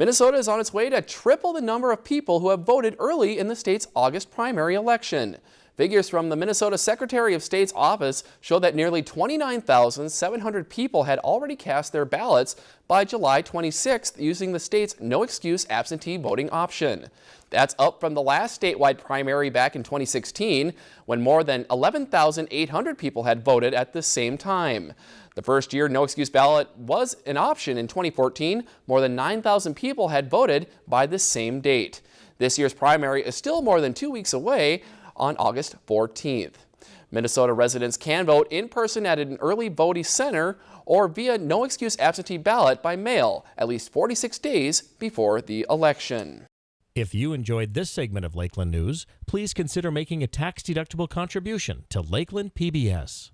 Minnesota is on its way to triple the number of people who have voted early in the state's August primary election. Figures from the Minnesota Secretary of State's office show that nearly 29,700 people had already cast their ballots by July 26th using the state's no-excuse absentee voting option. That's up from the last statewide primary back in 2016 when more than 11,800 people had voted at the same time. The first year no excuse ballot was an option in 2014. More than 9,000 people had voted by the same date. This year's primary is still more than two weeks away on August 14th. Minnesota residents can vote in person at an early voting center or via no excuse absentee ballot by mail at least 46 days before the election. If you enjoyed this segment of Lakeland News, please consider making a tax-deductible contribution to Lakeland PBS.